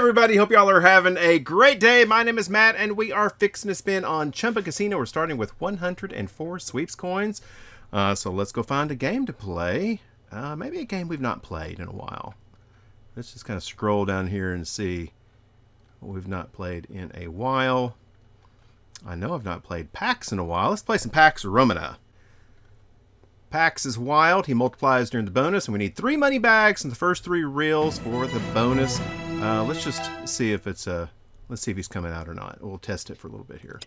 everybody, hope y'all are having a great day. My name is Matt, and we are fixing to spin on Chumba Casino. We're starting with 104 sweeps coins. Uh, so let's go find a game to play. Uh, maybe a game we've not played in a while. Let's just kind of scroll down here and see what we've not played in a while. I know I've not played Pax in a while. Let's play some Pax Romana. Pax is wild. He multiplies during the bonus, and we need three money bags and the first three reels for the bonus. Uh, let's just see if it's a. let's see if he's coming out or not. We'll test it for a little bit here.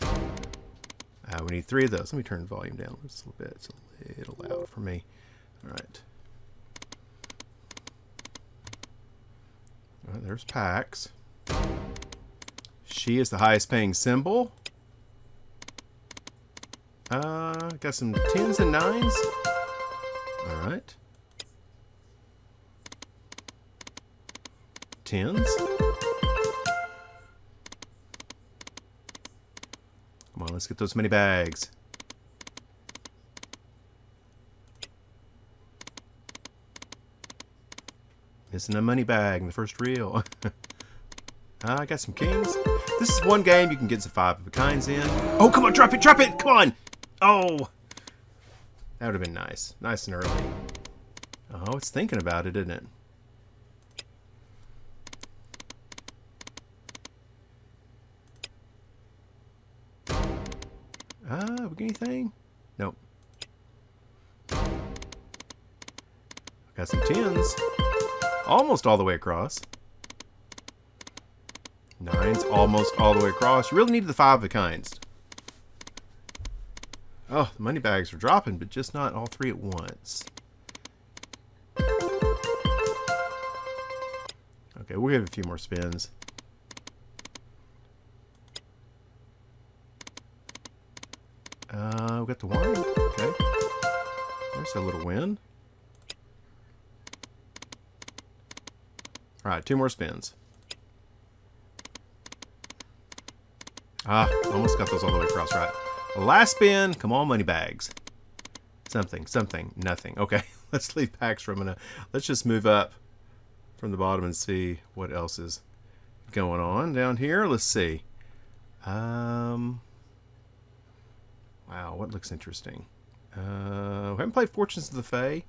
Uh, we need three of those. Let me turn volume down just a little bit. It's a little loud for me. All right. All right there's Pax. She is the highest paying symbol. Uh, got some tens and nines. All right. Tens. Come on, let's get those many bags. Missing a money bag in the first reel. Ah, I got some kings. This is one game you can get some five of a kinds in. Oh, come on, drop it, drop it, come on! Oh! That would have been nice. Nice and early. Oh, it's thinking about it, isn't it? Anything? Nope. Got some tens. Almost all the way across. Nines almost all the way across. You really need the five of kinds. Oh, the money bags are dropping, but just not all three at once. Okay, we'll give a few more spins. Got the one. Okay. There's a little win. Alright, two more spins. Ah, almost got those all the way across, right. Last spin. Come on, money bags. Something, something, nothing. Okay, let's leave Pax for a minute. Let's just move up from the bottom and see what else is going on down here. Let's see. Um, wow, what looks interesting? Uh, we haven't played Fortunes of the Fae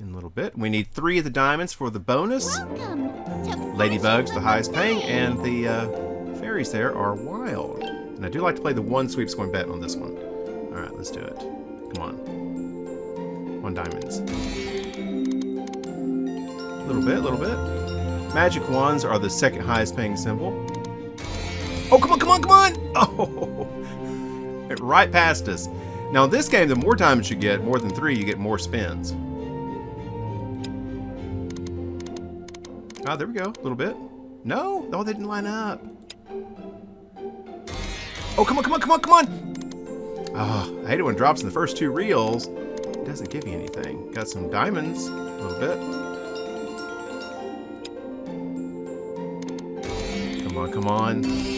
in a little bit. We need three of the diamonds for the bonus. Ladybugs, the highest paying, and the uh, fairies there are wild. And I do like to play the one sweeps coin bet on this one. Alright, let's do it. Come on. One diamonds. A little bit, a little bit. Magic wands are the second highest paying symbol. Oh, come on, come on, come on! Oh! Right past us. Now, in this game, the more diamonds you get, more than three, you get more spins. Ah, there we go. A little bit. No? Oh, they didn't line up. Oh, come on, come on, come on, come on! Oh, I hate it when it drops in the first two reels. It doesn't give you anything. Got some diamonds, a little bit. Come on, come on.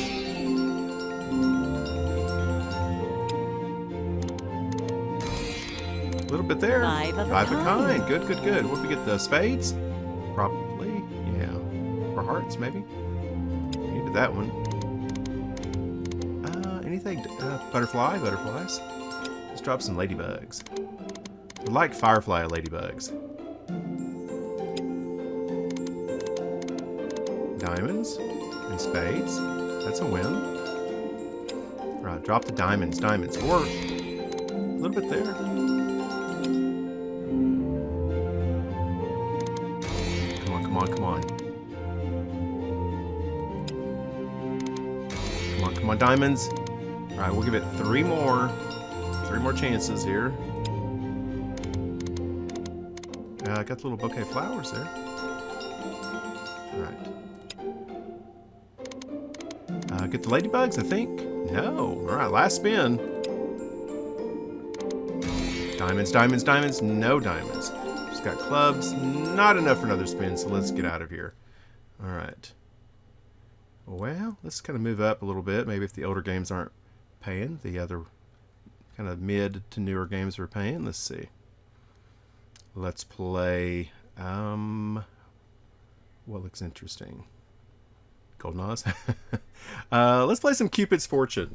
A little bit there. Five of a Five kind. kind. Good, good, good. What we get? The spades? Probably. Yeah. Or hearts, maybe. Needed that one. Uh, anything? Uh, butterfly, butterflies. Let's drop some ladybugs. I like firefly ladybugs. Diamonds and spades. That's a win. Right, drop the diamonds, diamonds. Or a little bit there. Diamonds. All right, we'll give it three more. Three more chances here. Uh, I got the little bouquet of flowers there. All right. Uh, get the ladybugs, I think. No. All right, last spin. Diamonds, diamonds, diamonds. No diamonds. Just got clubs. Not enough for another spin, so let's get out of here. All right. Well, let's kind of move up a little bit. Maybe if the older games aren't paying, the other kind of mid to newer games are paying. Let's see. Let's play Um, what looks interesting? Golden Oz. uh, let's play some Cupid's Fortune.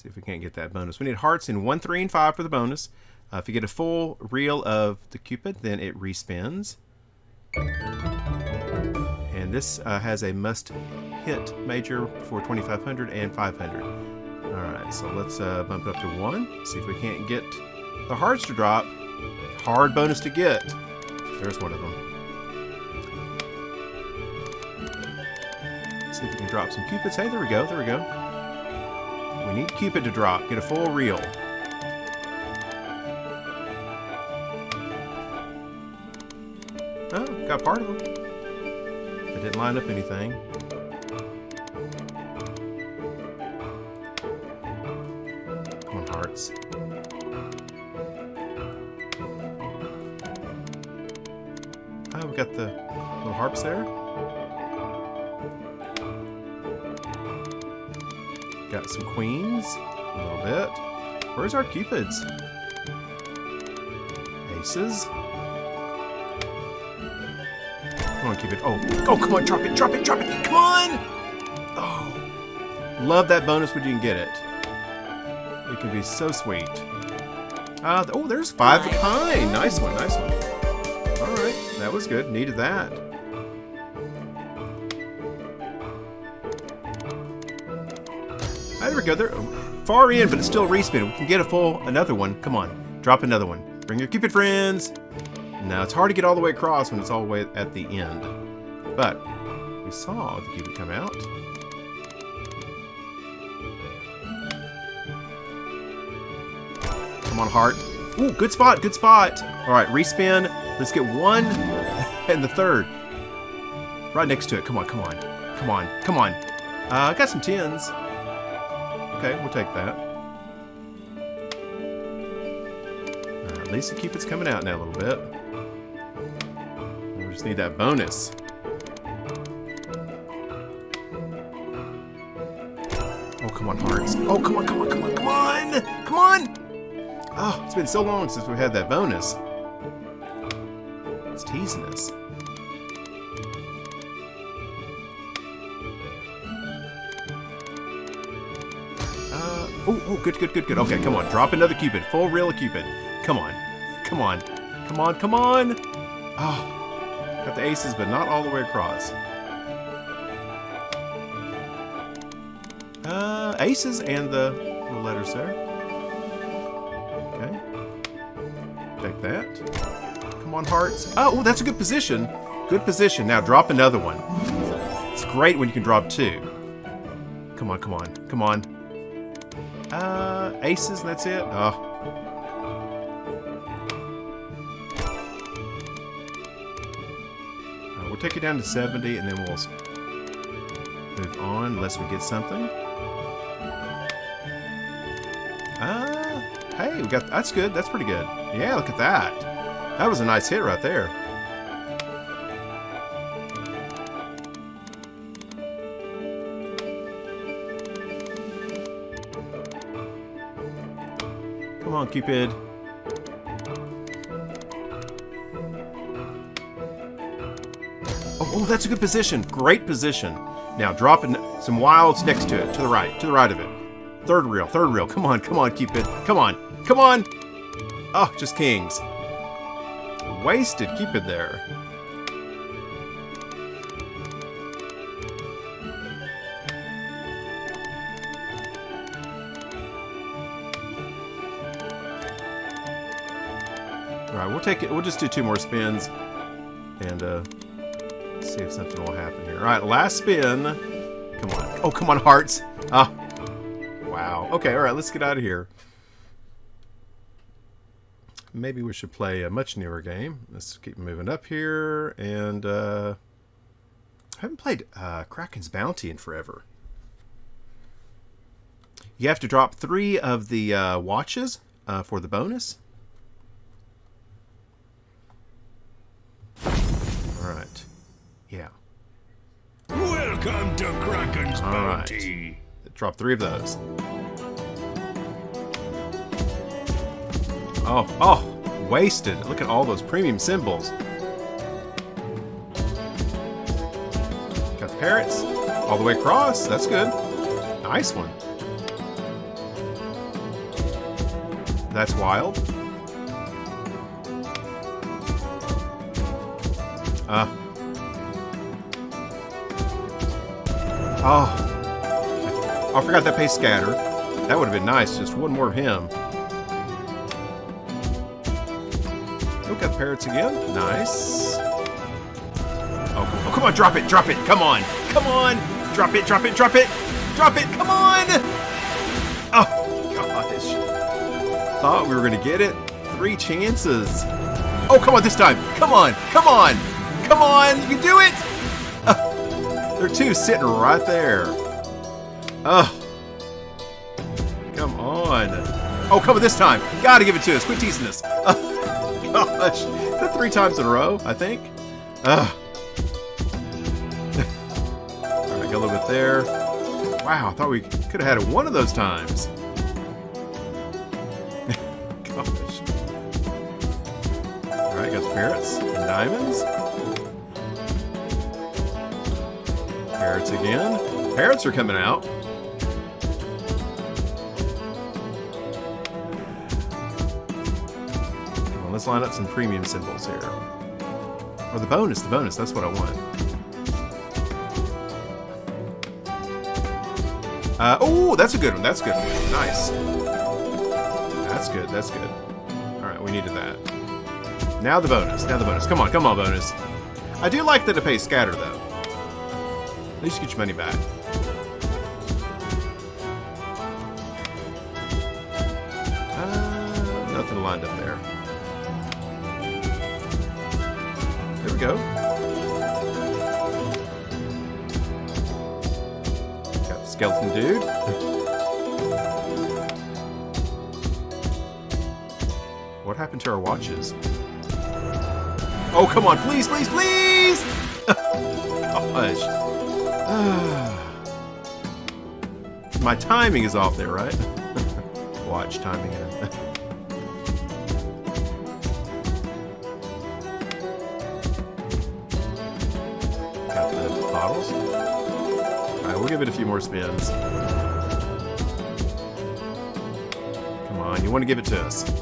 See if we can't get that bonus. We need hearts in 1, 3, and 5 for the bonus. Uh, if you get a full reel of the Cupid, then it respins. And this uh, has a must hit major for 2500 and 500. Alright, so let's uh, bump it up to 1. See if we can't get the hearts to drop. Hard bonus to get. There's one of them. See if we can drop some Cupids. Hey, there we go, there we go. We need Cupid to drop. Get a full reel. Oh, got part of them. It didn't line up anything. Come on, hearts. Oh, we got the little harps there. Got some queens, a little bit. Where's our cupids? Aces. Come on, Cupid. Oh, oh, come on, drop it, drop it, drop it. Come on! Oh, love that bonus when you can get it. It can be so sweet. Uh, oh, there's five of a kind. Nice one, nice one. All right, that was good. Needed that. We go. They're far in, but it's still respin. We can get a full, another one. Come on, drop another one. Bring your Cupid friends. Now, it's hard to get all the way across when it's all the way at the end. But, we saw the Cupid come out. Come on, heart. Ooh, good spot, good spot. All right, respin. Let's get one and the third. Right next to it. Come on, come on. Come on, come on. Uh, I got some tens. Okay, we'll take that. Uh, at least the Cupid's coming out now a little bit. We just need that bonus. Oh, come on, hearts. Oh, come on, come on, come on, come on! Come on! Oh, it's been so long since we had that bonus. It's teasing us. Oh, good, good, good, good. Okay, come on. Drop another Cupid. Full reel of Cupid. Come on. Come on. Come on, come on. Oh, got the aces, but not all the way across. Uh, aces and the letters there. Okay. Take that. Come on, hearts. Oh, that's a good position. Good position. Now drop another one. It's great when you can drop two. Come on, come on, come on. Aces, that's it? Oh. Uh, we'll take it down to 70, and then we'll move on unless we get something. Uh, hey, we got, that's good. That's pretty good. Yeah, look at that. That was a nice hit right there. Come on, Cupid. Oh, oh, that's a good position. Great position. Now, dropping some wilds next to it, to the right, to the right of it. Third reel, third reel. Come on, come on, Cupid. Come on, come on. Oh, just kings. Wasted Cupid there. We'll take it. We'll just do two more spins, and uh, see if something will happen here. All right, last spin. Come on. Oh, come on, hearts. Ah. Wow. Okay, all right, let's get out of here. Maybe we should play a much newer game. Let's keep moving up here. And uh, I haven't played uh, Kraken's Bounty in forever. You have to drop three of the uh, watches uh, for the bonus. Yeah. Welcome to Kraken's All right. Bounty. The Drop three of those. Oh, oh, wasted. Look at all those premium symbols. Got parrots all the way across. That's good. Nice one. That's wild. Uh. Oh. I forgot that pay scatter. That would have been nice. Just one more of him. Look at parrots again. Nice. Oh, oh, come on, drop it, drop it. Come on. Come on. Drop it, drop it, drop it. Drop it. Come on. Oh, gosh. Thought we were going to get it. Three chances. Oh, come on this time. Come on. Come on. Come on. You can do it. There are two sitting right there. Oh. Come on. Oh, come on this time. Gotta give it to us. Quit teasing us. Oh, gosh. Is that three times in a row, I think? Oh. Ugh. Alright, go a little bit there. Wow, I thought we could have had it one of those times. Gosh. Alright, got spirits and diamonds. Parrots again. Parrots are coming out. On, let's line up some premium symbols here. Or the bonus, the bonus, that's what I want. Uh, oh, that's a good one. That's a good one. Nice. That's good. That's good. All right, we needed that. Now the bonus. Now the bonus. Come on, come on, bonus. I do like that it pays scatter, though. At least get your money back. Uh, nothing lined up there. There we go. Got the skeleton dude. what happened to our watches? Oh, come on, please, please, please! My timing is off there, right? Watch timing. Got the bottles. Alright, we'll give it a few more spins. Come on, you want to give it to us. A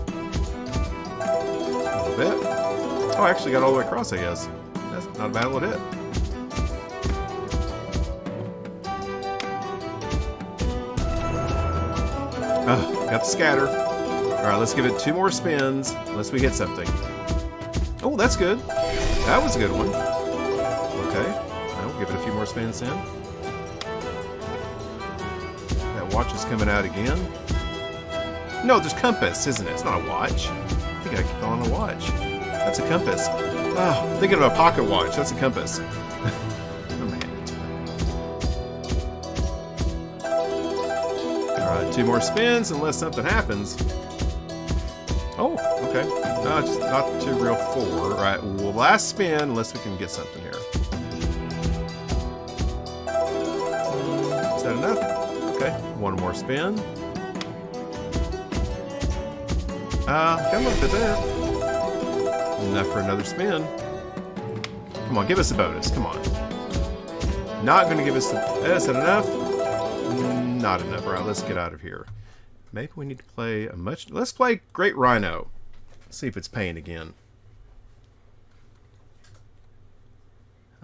little bit. Oh, I actually got all the way across, I guess. That's not a bad little hit. Oh, got the scatter. Alright, let's give it two more spins, unless we hit something. Oh, that's good. That was a good one. Okay. We'll give it a few more spins in. That watch is coming out again. No, there's compass, isn't it? It's not a watch. I think I keep on a watch. That's a compass. Oh, thinking of a pocket watch. That's a compass. Two more spins unless something happens. Oh, okay. No, it's not to reel four. Alright, well, last spin unless we can get something here. Is that enough? Okay, one more spin. Uh, got a little bit there. Enough for another spin. Come on, give us a bonus. Come on. Not going to give us the... Is that enough? Not enough. All right, let's get out of here. Maybe we need to play a much... Let's play Great Rhino. See if it's paying again.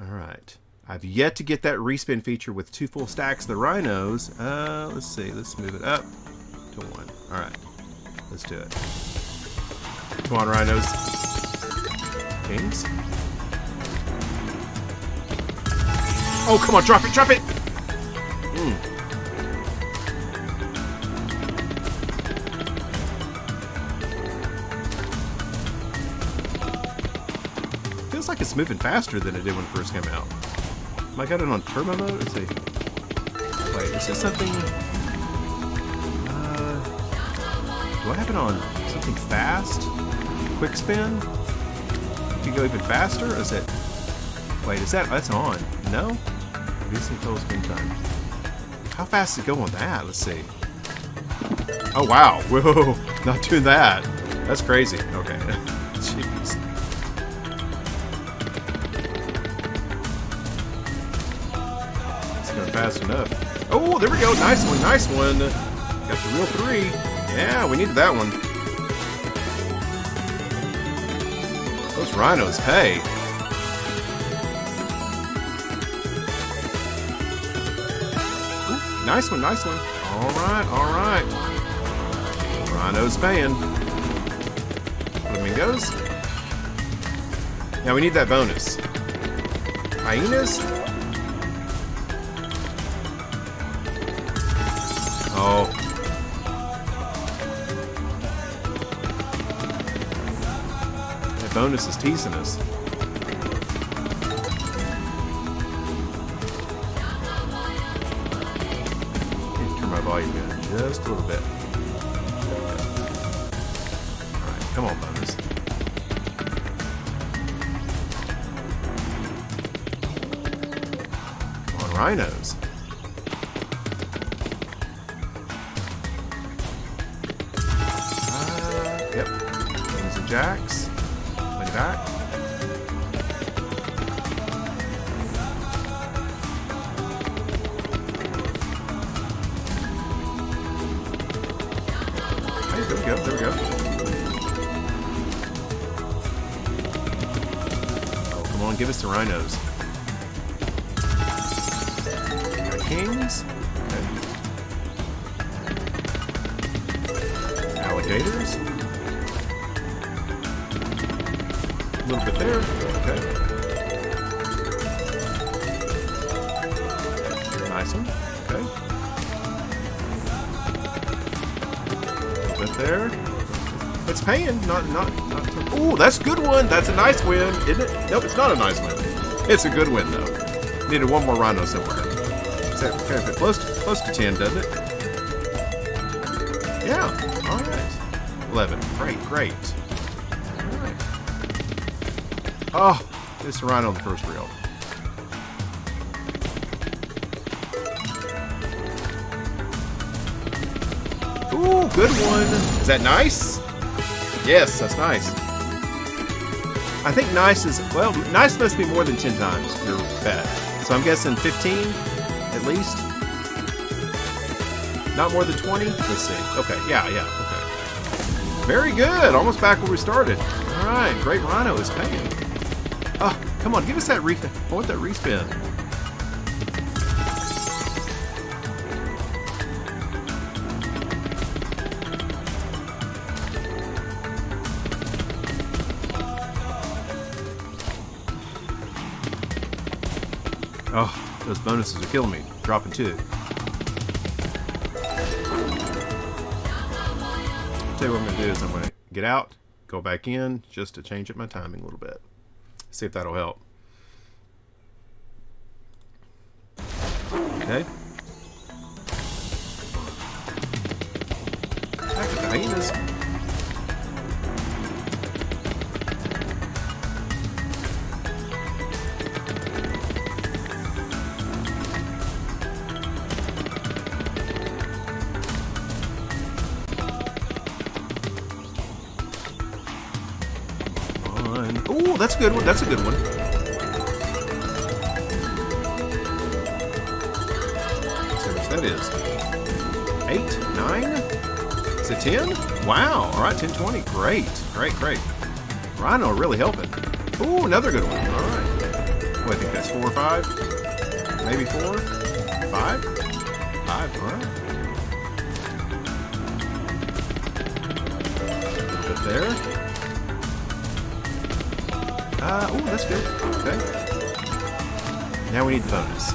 Alright. I've yet to get that respin feature with two full stacks of the Rhinos. Uh, let's see. Let's move it up to one. Alright. Let's do it. Come on, Rhinos. Kings. Oh, come on, drop it, drop it! Mm. It's moving faster than it did when it first came out. Am I got it on turbo mode? Let's see. Wait, is this something... Uh, do I have it on something fast? Quick spin? You can go even faster? Or is it... Wait, is that... That's on. No? Recent total spin time. How fast is it going with that? Let's see. Oh, wow. Whoa. Not doing that. That's crazy. Okay. fast enough. Oh, there we go. Nice one. Nice one. Got the reel three. Yeah, we needed that one. Those rhinos. Ooh, nice one, nice one. All right, all right. Rhino's paying. Flamingos. Now we need that bonus. Hyenas? Bonus is teasing us. Turn my volume down just a little bit. Alright, come on, bonus. Come on, rhinos. Uh, yep. Kings and jacks. That. Hey, there we go, there we go. Oh, come on, give us the rhinos. Got kings. Okay. Alligators. There. Okay. Nice one. Okay. Bit there. It's paying. Not, not, not. Oh, that's a good one. That's a nice win, isn't it? Nope, it's not a nice win. It's a good win though. Needed one more rhino somewhere. That okay? But close, to, close to ten, doesn't it? Yeah. All right. Eleven. Great, great. Oh, a rhino on the first reel. Ooh, good one. Is that nice? Yes, that's nice. I think nice is, well, nice must be more than 10 times your bet. So I'm guessing 15 at least. Not more than 20? Let's see. Okay, yeah, yeah, okay. Very good. Almost back where we started. All right, great rhino is paying. Come on, give us that re. I want that respin. Oh, those bonuses are killing me. Dropping two. Tell you what I'm going to do is I'm going to get out, go back in, just to change up my timing a little bit. See if that'll help. Okay. Good one. That's a good one. Which that is. Eight, nine. Is it ten? Wow. All right, ten twenty. Great, great, great. Rhino really helping. Ooh, another good one. All right. What, I think that's four or five? Maybe four? Five? Five. All right. There. Uh, oh, that's good. Okay. Now we need the bonus.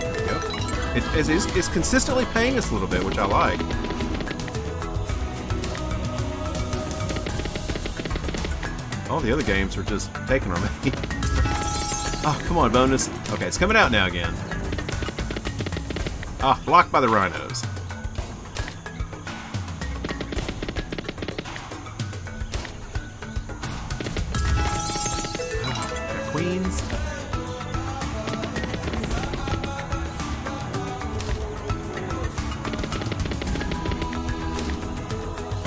There we. It, it is, it's consistently paying us a little bit, which I like. All the other games are just taking our money. oh, come on, bonus. Okay, it's coming out now again. Ah, blocked by the rhinos. queens.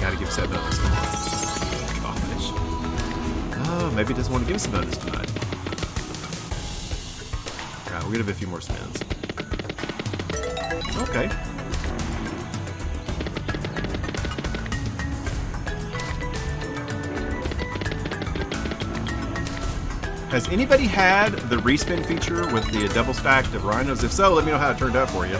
Gotta give Seb bonus Oh, maybe doesn't want to give us a bonus tonight. Alright, we're gonna have a few more spins. Okay, Has anybody had the respin feature with the double stacked of rhinos? If so, let me know how it turned out for you.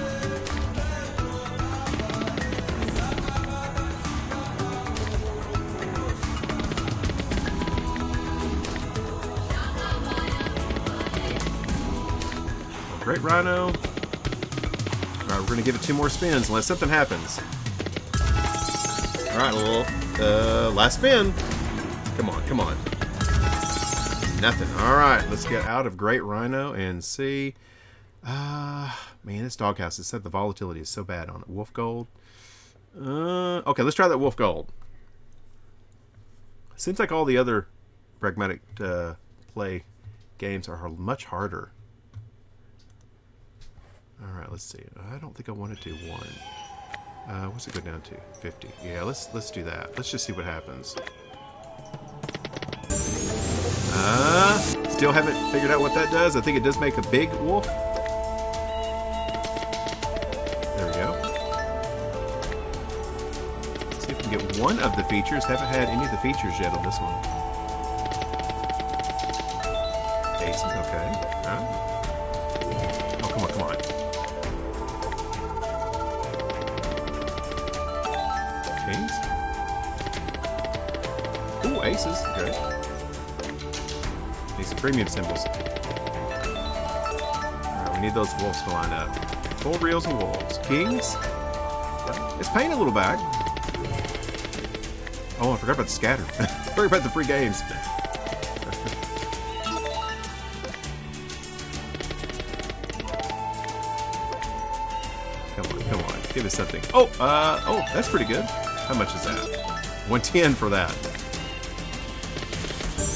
Great Rhino. Alright, we're going to give it two more spins unless something happens. Alright, little uh, last spin. Come on, come on. Nothing. Alright, let's get out of Great Rhino and see. Uh, man, this doghouse has said the volatility is so bad on it. Wolf Gold. Uh, okay, let's try that Wolf Gold. Seems like all the other pragmatic uh, play games are much harder. Alright, let's see. I don't think I want to do one. Uh, what's it go down to? 50. Yeah, let's let's do that. Let's just see what happens. Still haven't figured out what that does. I think it does make a big wolf. There we go. Let's see if we can get one of the features. Haven't had any of the features yet on this one. Aces, okay. Huh? Oh, come on, come on. Kings. Ooh, aces. Good. Premium symbols. Alright, we need those wolves to line up. Full reels and wolves. Kings. It's paying a little back. Oh, I forgot about the scatter. forgot about the free games. come on, come on. Give us something. Oh, uh, oh, that's pretty good. How much is that? 110 for that.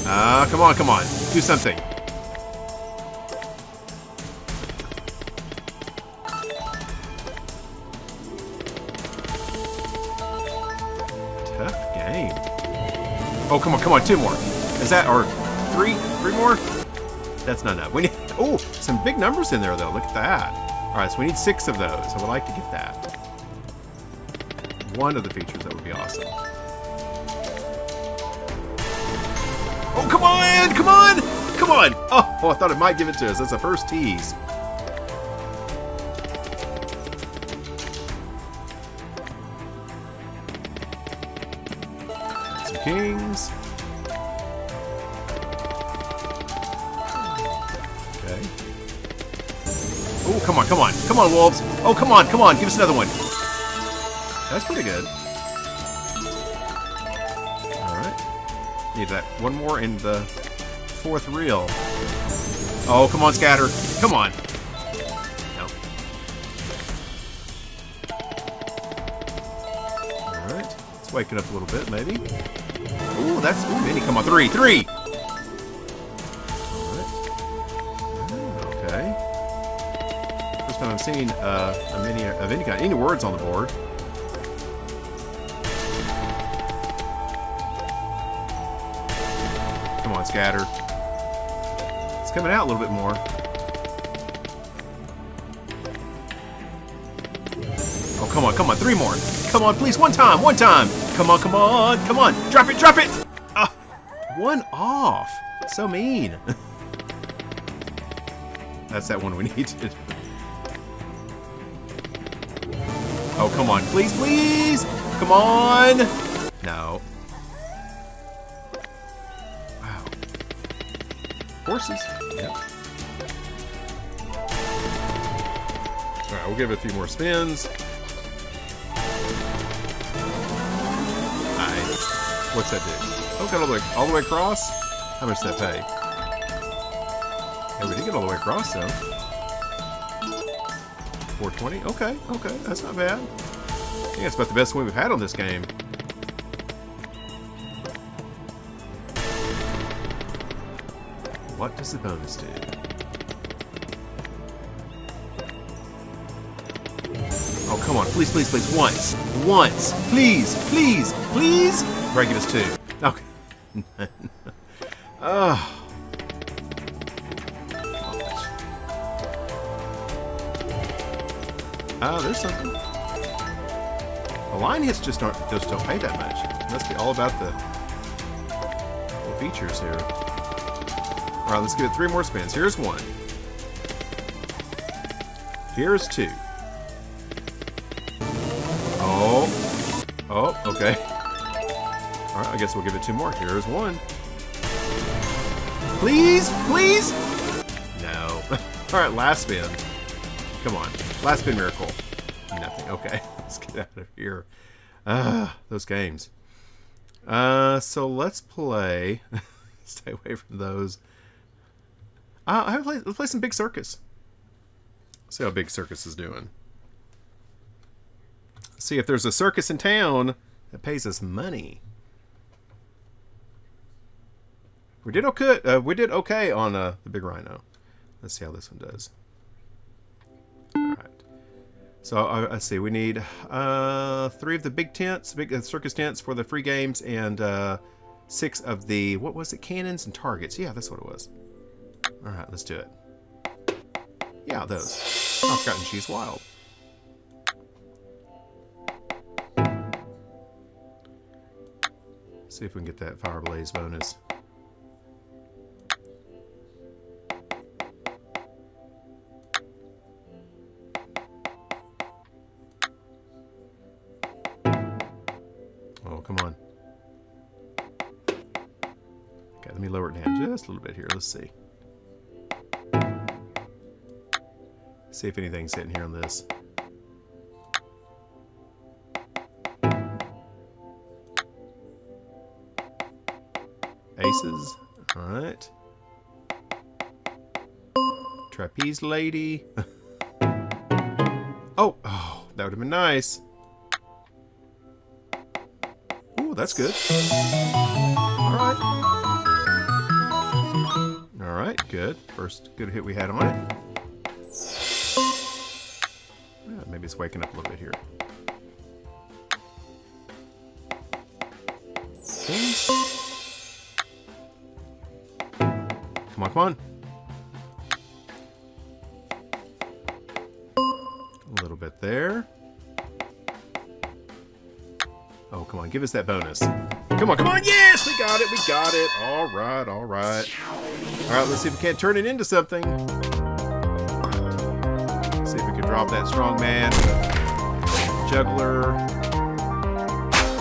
Ah, uh, come on, come on. Do something. Tough game. Oh, come on, come on. Two more. Is that, or three? Three more? That's not enough. We need, oh, some big numbers in there, though. Look at that. All right, so we need six of those. I would like to get that. One of the features, that would be awesome. Oh, come on! Come on! Come on! Oh, oh, I thought it might give it to us. That's the first tease. Some kings. Okay. Oh, come on, come on. Come on, wolves. Oh, come on, come on. Give us another one. That's pretty good. Need that one more in the fourth reel. Oh, come on, scatter. Come on. No. Alright. Let's wake it up a little bit, maybe. Ooh, that's... Ooh, mini. Come on, three. Three! Okay. First time I've seen uh, a mini of any kind. Any words on the board. Come on, scatter. It's coming out a little bit more. Oh, come on, come on. Three more. Come on, please. One time, one time. Come on, come on, come on. Drop it, drop it. Ah, one off. So mean. That's that one we needed. Oh, come on. Please, please. Come on. Horses. Yep. Alright, we'll give it a few more spins. Nice. What's that do? Oh, got all the way, all the way across? How much does that pay? Yeah, we did get all the way across, though. 420? Okay, okay, that's not bad. Yeah, it's about the best win we've had on this game. What does the bonus do? Oh, come on. Please, please, please. Once. Once. Please, please, please. Right, give us two. Okay. Ugh. Oh, ah. ah, there's something. The line hits just aren't just don't pay that much. It must be all about the, the features here. Alright, let's give it three more spins. Here's one. Here's two. Oh. Oh, okay. Alright, I guess we'll give it two more. Here's one. Please? Please? No. Alright, last spin. Come on. Last spin miracle. Nothing. Okay. Let's get out of here. Ah, those games. Uh, so let's play. Stay away from those. Uh, I play, let's play some Big Circus. See how Big Circus is doing. See if there's a circus in town that pays us money. We did okay. Uh, we did okay on uh, the Big Rhino. Let's see how this one does. All right. So uh, let's see, we need uh, three of the big tents, big uh, circus tents for the free games, and uh, six of the what was it, cannons and targets. Yeah, that's what it was. All right, let's do it. Yeah, those. Oh, I've forgotten she's wild. See if we can get that fire blaze bonus. Oh, come on. Okay, let me lower it down just a little bit here. Let's see. See if anything's sitting here on this. Aces. Alright. Trapeze lady. oh, oh, that would have been nice. Ooh, that's good. Alright. Alright, good. First good hit we had on it. Maybe it's waking up a little bit here. Come on, come on. A little bit there. Oh, come on, give us that bonus. Come on, come on, yes, we got it, we got it. All right, all right. All right, let's see if we can't turn it into something. Drop that strong man. Juggler.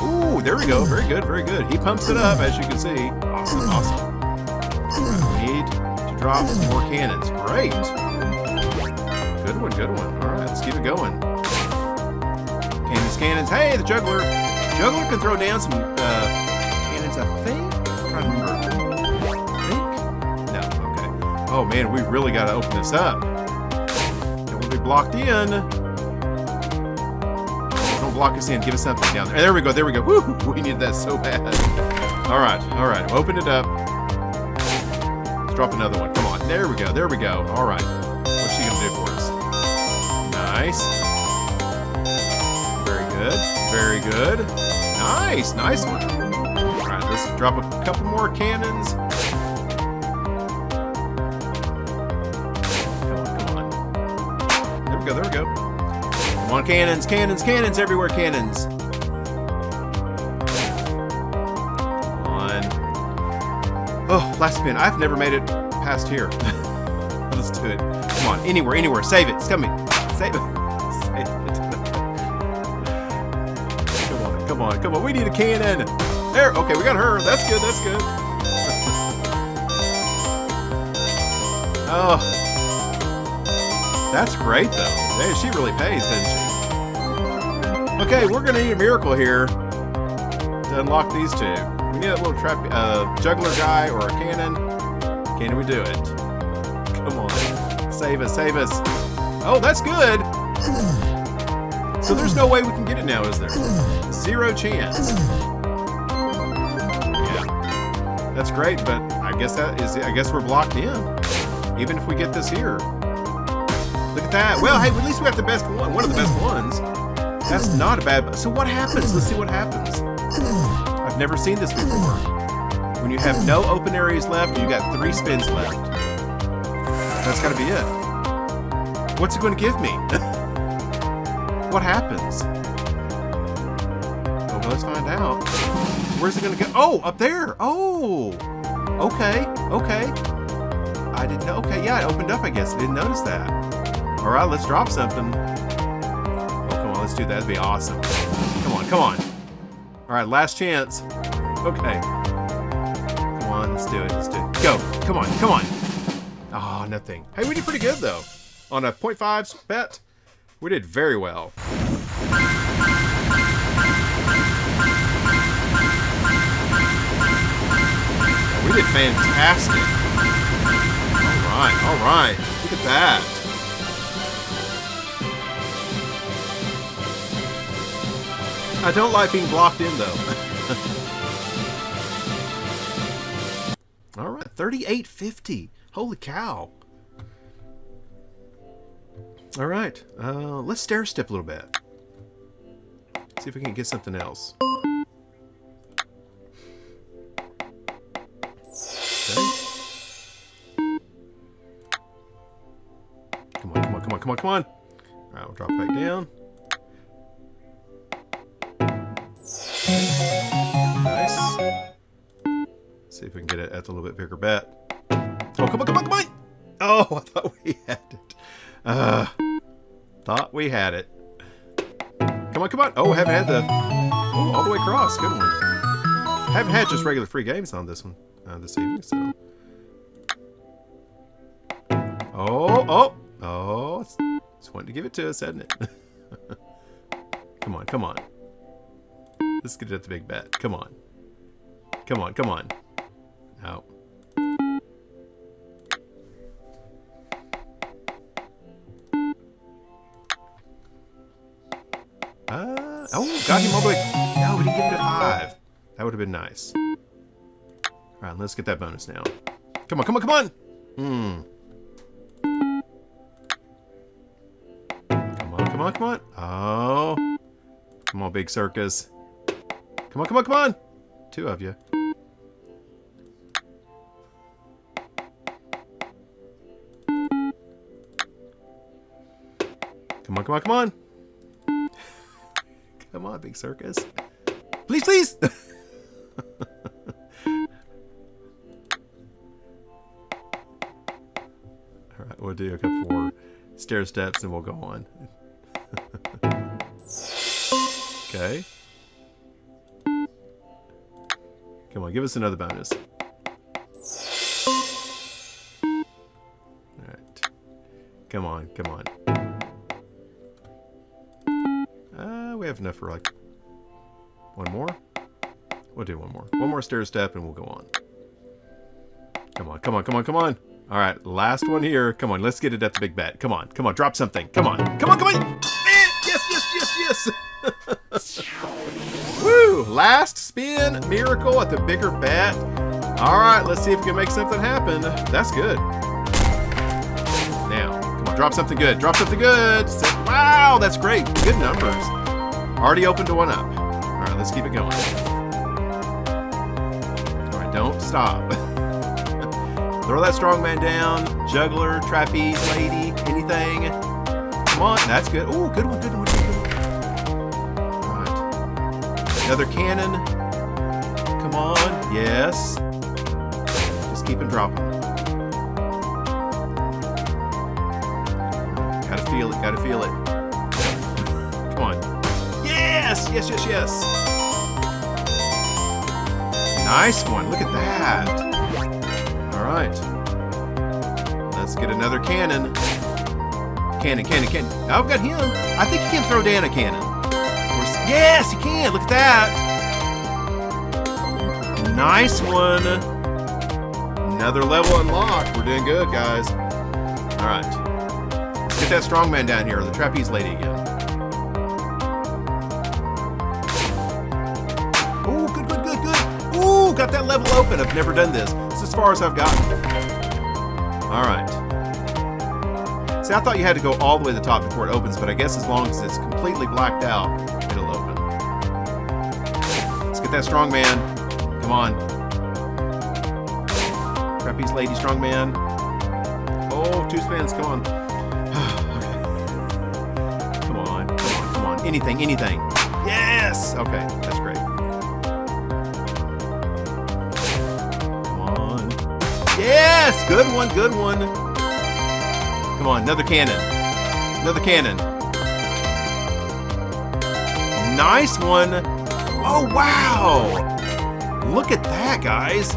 Ooh, there we go. Very good, very good. He pumps it up, as you can see. Awesome, awesome. Need to drop some more cannons. Great. Good one, good one. All right, let's keep it going. Cannons, cannons. Hey, the juggler. Juggler can throw down some uh, cannons, I think. I'm trying to remember. I think? No, okay. Oh man, we really got to open this up. Blocked in. Don't block us in. Give us something down there. There we go. There we go. Woo! We need that so bad. All right. All right. Open it up. Let's drop another one. Come on. There we go. There we go. All right. What's she gonna do for us? Nice. Very good. Very good. Nice, nice one. Alright, let's drop a couple more cannons. Go. Come on, cannons, cannons, cannons everywhere, cannons. Come on. Oh, last spin. I've never made it past here. let's do it. Come on, anywhere, anywhere. Save it. It's coming. Save it. Come on, come on. We need a cannon. There. Okay, we got her. That's good. That's good. oh. That's great, though. Hey, she really pays, doesn't she? Okay, we're going to need a miracle here to unlock these two. We need a little trap, uh, juggler guy or a cannon. Can we do it? Come on. Save us, save us. Oh, that's good. So there's no way we can get it now, is there? Zero chance. Yeah. That's great, but I guess that is I guess we're blocked in. Even if we get this here. Look at that. Well, hey, at least we got the best one. One of the best ones. That's not a bad... So what happens? Let's see what happens. I've never seen this before. when you have no open areas left, you got three spins left. That's got to be it. What's it going to give me? what happens? Well, let's find out. Where's it going to go? Oh, up there. Oh, okay, okay. I didn't know. Okay, yeah, it opened up, I guess. I didn't notice that. All right, let's drop something. Oh, come on, let's do that. That'd be awesome. Come on, come on. All right, last chance. Okay. Come on, let's do it. Let's do it. Go. Come on, come on. Oh, nothing. Hey, we did pretty good, though. On a 0.5 bet, we did very well. We did fantastic. All right, all right. Look at that. I don't like being blocked in, though. all right, 38.50. Holy cow. All right, uh, let's stair step a little bit. See if we can get something else. Come on, come on, come on, come on, come on. All right, we'll drop back down. Nice. See if we can get it at a little bit bigger bet. Oh, come on, come on, come on! Oh, I thought we had it. Uh, thought we had it. Come on, come on. Oh, haven't had the... Oh, all the way across. Good one. Haven't had just regular free games on this one uh, this evening, so... Oh, oh, oh. It's, it's wanting to give it to us, hasn't it? come on, come on. Let's get it at the big bet. Come on. Come on, come on. No. Uh, oh, got him all the way. No, we didn't get it at five. That would have been nice. All right, let's get that bonus now. Come on, come on, come on. Hmm. Come on, come on, come on. Oh. Come on, big circus. Come on, come on, come on. Two of you. Come on, come on, come on. Come on, big circus. Please, please. All right, we'll do a couple more stair steps and we'll go on. okay. Come on, give us another bonus. Alright. Come on, come on. Uh, we have enough for like one more. We'll do one more. One more stair step and we'll go on. Come on, come on, come on, come on. All right, last one here. Come on, let's get it at the big bet. Come on, come on, drop something. Come on, come on, come on. Last spin miracle at the bigger bat. All right, let's see if we can make something happen. That's good. Now, come on, drop something good. Drop something good. Wow, that's great. Good numbers. Already opened to one up. All right, let's keep it going. All right, don't stop. Throw that strongman down. Juggler, trapeze, lady, anything. Come on, that's good. Oh, good one, good one. Another cannon. Come on, yes. Just keep it dropping. Gotta feel it, gotta feel it. Come on. Yes, yes, yes, yes. Nice one, look at that. All right. Let's get another cannon. Cannon, cannon, cannon. I've got him. I think he can throw down a cannon. Yes, you can. Look at that. Nice one. Another level unlocked. We're doing good, guys. All right. Let's get that strongman down here, the trapeze lady again. Oh, good, good, good, good. Ooh, got that level open. I've never done this. It's as far as I've gotten. All right. See, I thought you had to go all the way to the top before it opens, but I guess as long as it's completely blacked out, get that strong man. Come on. Trapeze lady strongman. Oh, two spins. Come on. Come on. Come on. Come on. Anything. Anything. Yes. Okay. That's great. Come on. Yes. Good one. Good one. Come on. Another cannon. Another cannon. Nice one. Oh, wow. Look at that, guys.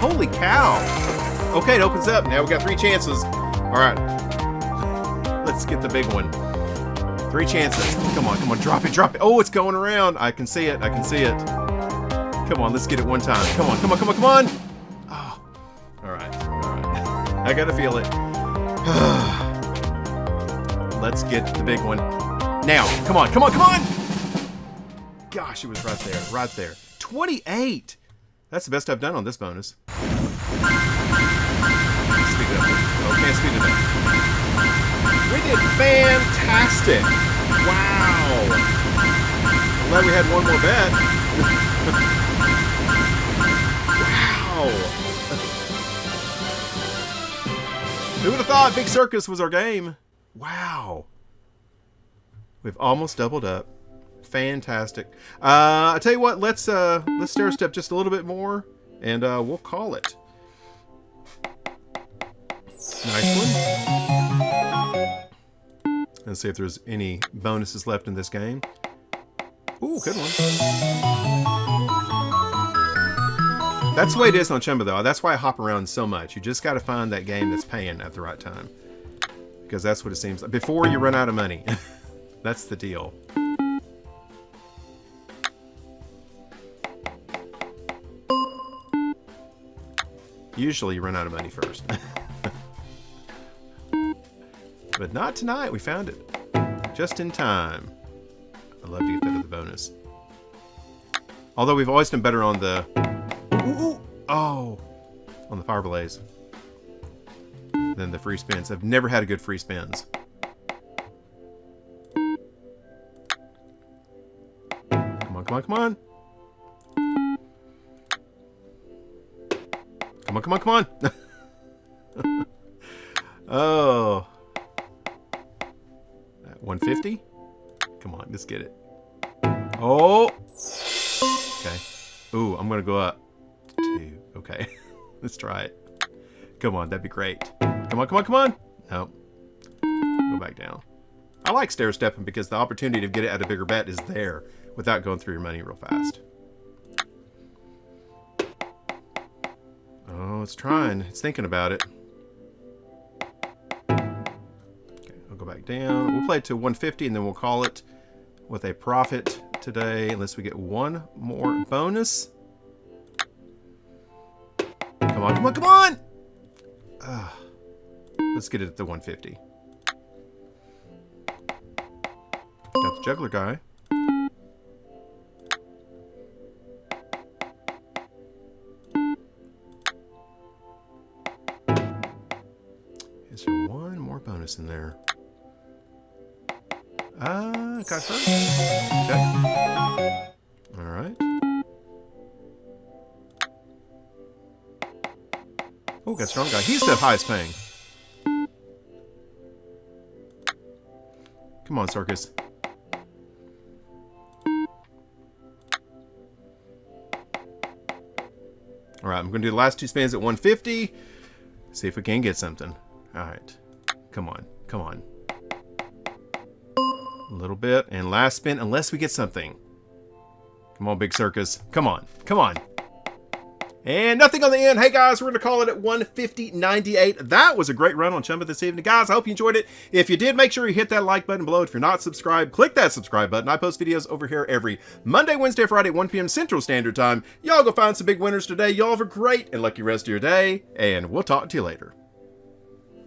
Holy cow. Okay, it opens up. Now we got three chances. All right. Let's get the big one. Three chances. Come on, come on. Drop it, drop it. Oh, it's going around. I can see it. I can see it. Come on, let's get it one time. Come on, come on, come on, come on. Oh. All right. All right. I got to feel it. let's get the big one. Now, come on, come on, come on. Gosh, it was right there, right there. 28! That's the best I've done on this bonus. Speed up. Oh, can't speed it up. We did fantastic! Wow! I'm glad we had one more bet. wow! Who would have thought Big Circus was our game? Wow! We've almost doubled up. Fantastic. Uh, I tell you what, let's uh, let's stair step just a little bit more, and uh, we'll call it. Nice one. Let's see if there's any bonuses left in this game. Ooh, good one. That's the way it is on Chumba, though. That's why I hop around so much. You just got to find that game that's paying at the right time. Because that's what it seems like. Before you run out of money. that's the deal. Usually you run out of money first. but not tonight. We found it. Just in time. I'd love to get that at the bonus. Although we've always done better on the... Ooh, oh! On the Fire Blaze. Than the free spins. I've never had a good free spins. Come on, come on, come on! Come on, come on, come on. oh. 150? Come on, let's get it. Oh. Okay. Ooh, I'm to go up. Two. Okay. let's try it. Come on, that'd be great. Come on, come on, come on. No. Go back down. I like stair stepping because the opportunity to get it at a bigger bet is there without going through your money real fast. It's trying. It's thinking about it. Okay, I'll go back down. We'll play to 150 and then we'll call it with a profit today unless we get one more bonus. Come on, come on, come on! Uh, let's get it at the 150. Got the juggler guy. In there? Ah, uh, got her. Okay. All right. Oh, got strong guy. He's the highest paying. Come on, Circus. All right, I'm going to do the last two spins at 150. See if we can get something. Alright. Come on. Come on. A little bit. And last spin, unless we get something. Come on, Big Circus. Come on. Come on. And nothing on the end. Hey guys, we're going to call it at 150.98. That was a great run on Chumba this evening. Guys, I hope you enjoyed it. If you did, make sure you hit that like button below. If you're not subscribed, click that subscribe button. I post videos over here every Monday, Wednesday, Friday at 1 p.m. Central Standard Time. Y'all go find some big winners today. Y'all have a great and lucky rest of your day, and we'll talk to you later.